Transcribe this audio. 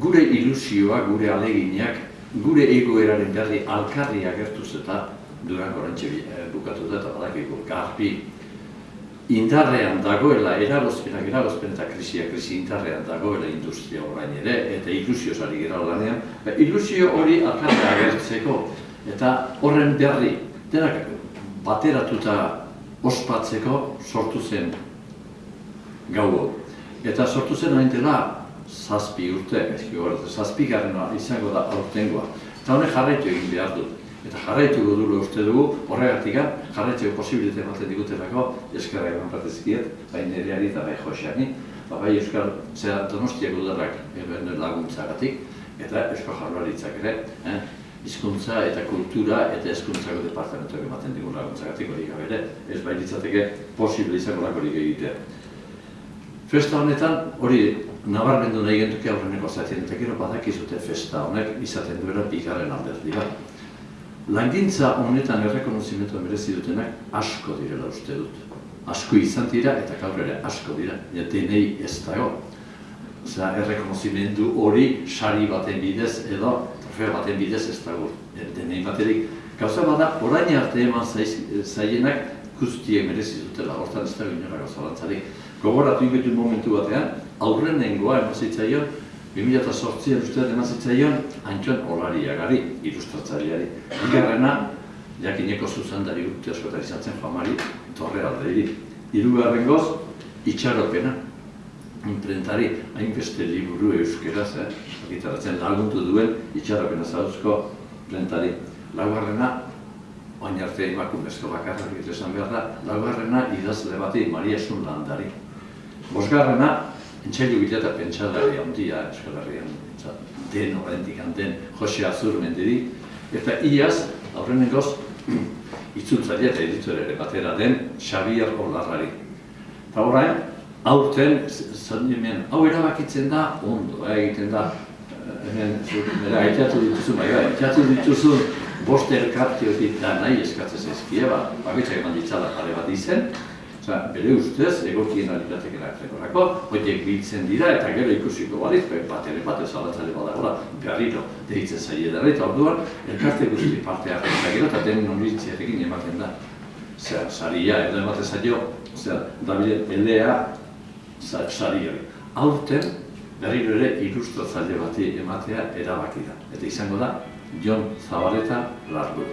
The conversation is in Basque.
gure ilusioa, gure aleginak, gure egoeraren berri alkarri agertuz eta durango orantxe bukatu da eta badakiko garbi. Indarrean dagoela eragozpenak eragozpen eta krisia krisi indarrean dagoela industria orain ere eta ilusio sari gira lanean. Ba, ilusio hori alkarri agertzeko eta horren berri denak bateratuta ospatzeko sortu zen gau Eta sortu zen hain dela zazpi urte, ezki zazpi garrena izango da aurtengoa. Eta honek jarraitu egin behar du. Eta jarraitu dut uste dugu, horregatik jarraitzeko posibilite ematen digutelako, eskerra eman bat ezkiet, bai nereari eta bai joseani, ba, bai Euskal Zera Donostiak udarrak laguntzagatik, eta Euskal Jarlaritzak ere, eh? hizkuntza eta kultura eta hezkuntzako departamentuak ematen digun laguntzagatik hori gabe ere, ez bai ditzateke posible izango lakorik egitea. Festa honetan, hori nabarmendu nahi gentuke aurreneko zaten, eta gero badakizute festa honek izaten duela bigarren alderdi bat. Langintza honetan errekonozimentu merezi dutenak asko direla uste dut. Asko izan dira eta gaur ere asko dira, ja denei ez dago. Osea, errekonozimentu hori sari baten bidez edo trofeo baten bidez ez dago denei baterik. Gauza bada, orain arte eman zaienak guztiek merezi dutela, hortan ez dago inora gauza Gogoratu inbetu momentu batean, aurren nengoa emazitzaion, 2008an ustean emazitzaion, antxon olariagari, ilustratzaileari. Igarrena, jakineko zuzandari urte askotan izan famari, torre aldeiri. Irugarren goz, itxaropena, imprentari, hainbeste liburu euskeraz, eh? Gitaratzen laguntu duen itxaropena zauzko imprentari. Laugarrena, oin arte emakumezko bakarrak esan behar da, laugarrena idazle bati, Maria Sunlandari. Bosgarrena, entzailu bila eta pentsadari handia Euskal Herrian, den horrentik den Jose Azur mendiri, eta iaz, aurrenengoz, itzultzaile eta edituere batera den Xabier Olarrari. Eta horrein, aurten, zandimen, hau erabakitzen da, ondo, eh, egiten da, eh, hemen, nire, aiteatu dituzu, bai, bai, aiteatu dituzu, boste elkartiotik da nahi eskatzez ezkie, ba, bakitza eman ditzala pare bat izen, Osa, bere ustez, egokien aliratek eraktzekorako, horiek biltzen dira eta gero ikusiko baliz, bat ere bat ez alatzale badagoela, berriro deitzen zaie dara, eta orduan, elkarte guzti parte hartzen da gero, eta den nonbitziarekin ematen da. Zer, saria, edo ematen zaio, zer, David Elea, sari hori. Aurten, berriro ere ilustratzaile bati ematea erabaki da. Eta izango da, Jon Zabaleta Largur.